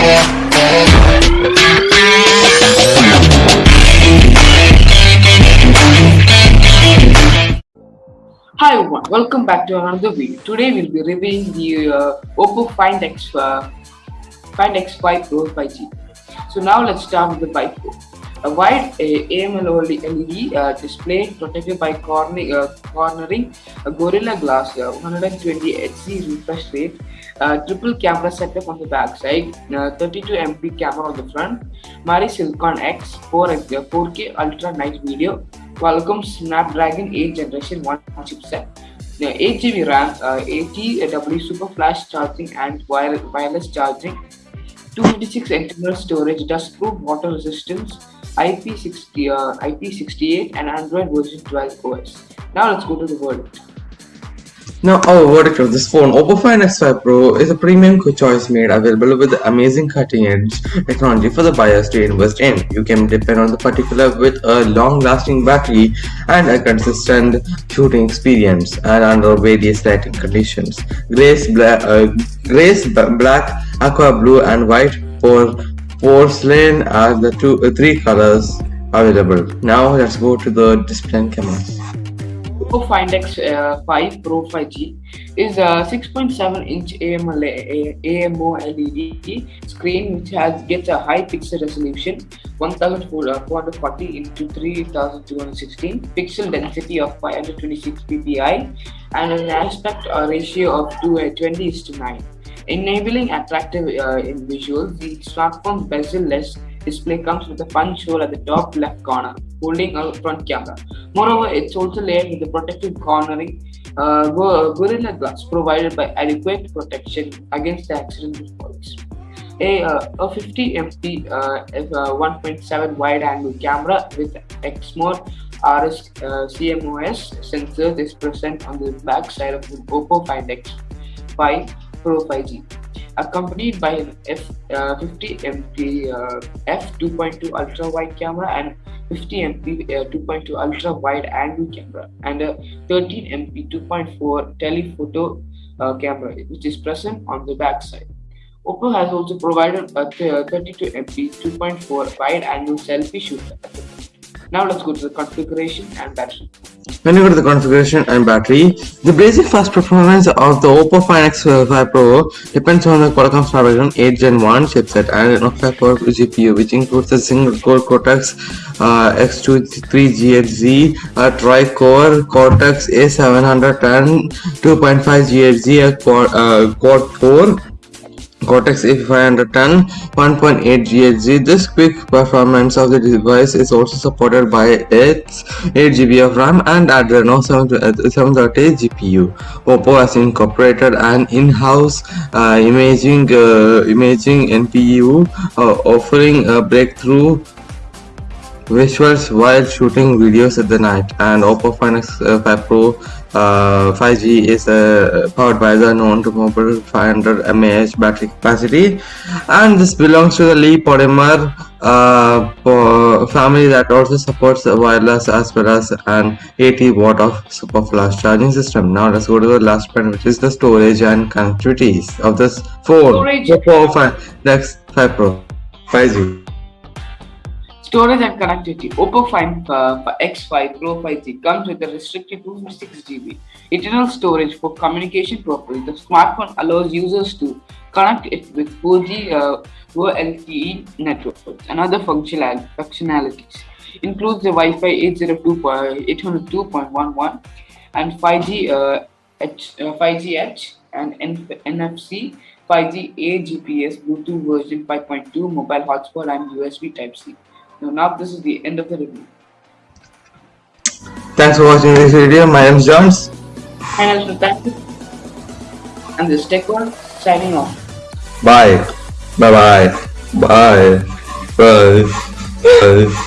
Hi everyone, welcome back to another video. Today we'll be reviewing the uh, Oppo Find X uh, Find X5 Pro 5G. So now let's start with the bike Pro. A wide AMOLED LED uh, display protected by uh, Corning Gorilla Glass uh, 120 Hz refresh rate, triple camera setup on the back side, uh, 32 MP camera on the front, MariSilicon X 4, 4K ultra night video, Qualcomm Snapdragon 8 Generation 1 chipset. The 8 GB RAM, uh, 80W super flash charging and wire, wireless charging, 256 internal storage, dust-proof water resistance, IP60, uh, IP68 and Android version 12 OS. Now let's go to the verdict. Now our verdict of this phone, Oppo Find X5 Pro is a premium choice made available with amazing cutting edge technology for the buyers to invest in. You can depend on the particular with a long lasting battery and a consistent shooting experience and under various lighting conditions. Grace, black, uh, grace black, aqua blue and white for porcelain as the two, uh, three colors available. Now let's go to the display cameras. Oppo Find X5 uh, Pro 5G is a 6.7 inch AMOLED screen which has gets a high pixel resolution 1440 into 3216 pixel density of 526 ppi and an aspect ratio of 220 is to 9 enabling attractive uh, visuals the smartphone bezel-less display comes with a punch hole at the top left corner, holding a front camera. Moreover, it's also layered with a protective Corning uh, Gorilla Glass provided by adequate protection against the accidental falls. A, uh, a 50 MP uh, 1.7 wide angle camera with Exmor RS uh, CMOS sensors is present on the back side of the Oppo Find X5 Pro 5G accompanied by an F, uh, 50 MP uh, f 2.2 ultra wide camera and 50 MP uh, 2.2 ultra wide angle camera and a 13 MP 2.4 telephoto uh, camera which is present on the back side. Oppo has also provided a 32 MP 2.4 wide angle selfie shooter. Now let's go to the configuration and battery. When you go to the configuration and battery, the basic fast performance of the Oppo Find X5 Pro depends on the Qualcomm Snapdragon 8 Gen 1 chipset and an octa-core GPU, which includes a single-core Cortex uh, X23 GHz, a tri-core Cortex A710, 2.5 GHz, quad, uh, quad-core Cortex A510 1.8 GHz. This quick performance of the device is also supported by its 8GB of RAM and Adreno 730 GPU. Oppo has incorporated an in-house uh, imaging uh, imaging NPU uh, offering a breakthrough visuals while shooting videos at the night and Oppo Find X5 Pro uh, 5G is uh, powered by the known to mobile 500 mAh battery capacity and this belongs to the Li polymer uh, family that also supports wireless as well as an 80 watt of super flash charging system. Now let's go to the last point which is the storage and connectivities of this phone. Storage. Oppo 5, Next 5 Pro 5G. Storage and connectivity. Oppo Find uh, X5 Pro 5G comes with a restricted 256 GB internal storage for communication purposes. The smartphone allows users to connect it with 4G uh, LTE networks. Another functional functionalities includes the Wi-Fi 802.11 and 5G uh, H, uh, 5G H and NFC 5G A GPS Bluetooth version 5.2 mobile hotspot and USB Type-C. Now, now this is the end of the review. Thanks for watching this video. My name is Jones. And thank you. And this Tech World signing off. Bye. Bye bye. Bye. Bye. Bye.